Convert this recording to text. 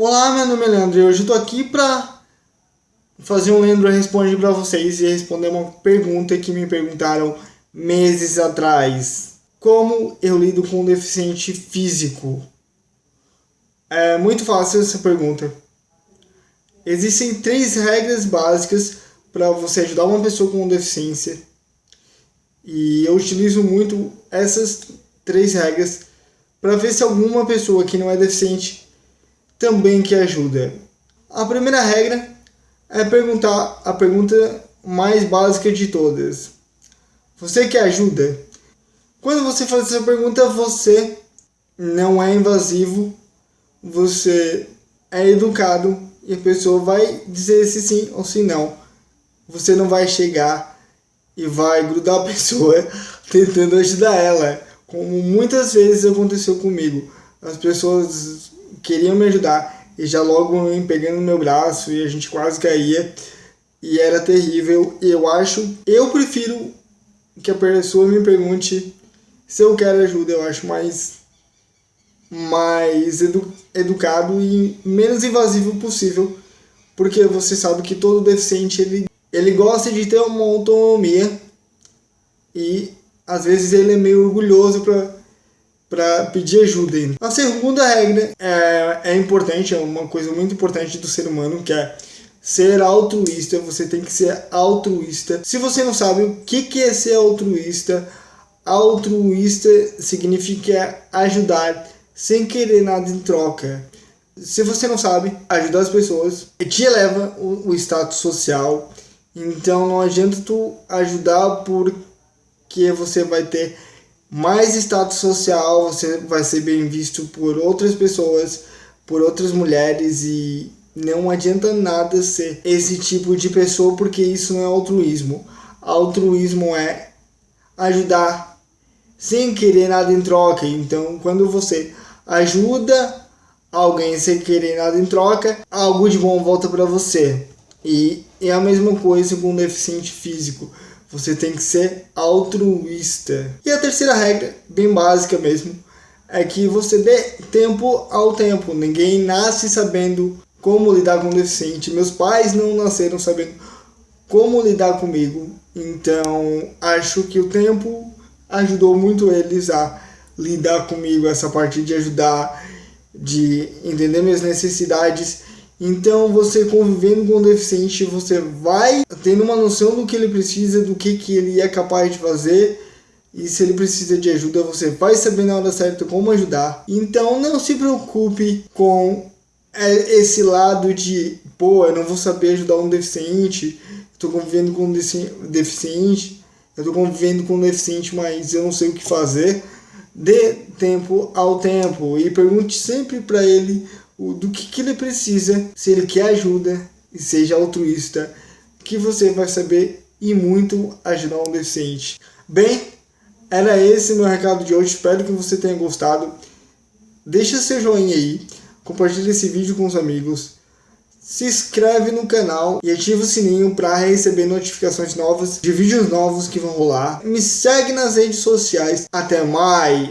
Olá, meu nome é Leandro e hoje tô aqui pra fazer um Leandro Responde pra vocês e responder uma pergunta que me perguntaram meses atrás. Como eu lido com um deficiente físico? É muito fácil essa pergunta. Existem três regras básicas para você ajudar uma pessoa com deficiência. E eu utilizo muito essas três regras para ver se alguma pessoa que não é deficiente também que ajuda. A primeira regra é perguntar a pergunta mais básica de todas. Você quer ajuda? Quando você faz essa pergunta, você não é invasivo, você é educado e a pessoa vai dizer se sim ou se não. Você não vai chegar e vai grudar a pessoa tentando ajudar ela, como muitas vezes aconteceu comigo. As pessoas queriam me ajudar. E já logo me pegando no meu braço e a gente quase caía. E era terrível. Eu acho, eu prefiro que a pessoa me pergunte se eu quero ajuda, eu acho mais mais edu educado e menos invasivo possível, porque você sabe que todo deficiente ele, ele gosta de ter uma autonomia. E às vezes ele é meio orgulhoso para para pedir ajuda. A segunda regra é, é importante, é uma coisa muito importante do ser humano, que é ser altruísta. Você tem que ser altruísta. Se você não sabe o que, que é ser altruísta, altruísta significa ajudar sem querer nada em troca. Se você não sabe, ajudar as pessoas te eleva o, o status social. Então não adianta tu ajudar porque você vai ter mais status social, você vai ser bem visto por outras pessoas, por outras mulheres e não adianta nada ser esse tipo de pessoa porque isso não é altruísmo. Altruísmo é ajudar sem querer nada em troca. Então, quando você ajuda alguém sem querer nada em troca, algo de bom volta para você. E é a mesma coisa com um deficiente físico. Você tem que ser altruísta. E a terceira regra, bem básica mesmo, é que você dê tempo ao tempo. Ninguém nasce sabendo como lidar com o deficiente. Meus pais não nasceram sabendo como lidar comigo. Então, acho que o tempo ajudou muito eles a lidar comigo, essa parte de ajudar, de entender minhas necessidades então, você convivendo com o deficiente, você vai tendo uma noção do que ele precisa, do que, que ele é capaz de fazer. E se ele precisa de ajuda, você vai saber na hora certa como ajudar. Então, não se preocupe com é, esse lado de, pô, eu não vou saber ajudar um deficiente, estou convivendo com um deficiente, eu estou convivendo com um deficiente, mas eu não sei o que fazer. Dê tempo ao tempo e pergunte sempre para ele do que, que ele precisa, se ele quer ajuda e seja altruísta, que você vai saber e muito ajudar um deficiente. Bem, era esse meu recado de hoje, espero que você tenha gostado. Deixa seu joinha aí, compartilhe esse vídeo com os amigos, se inscreve no canal e ativa o sininho para receber notificações novas de vídeos novos que vão rolar. Me segue nas redes sociais. Até mais!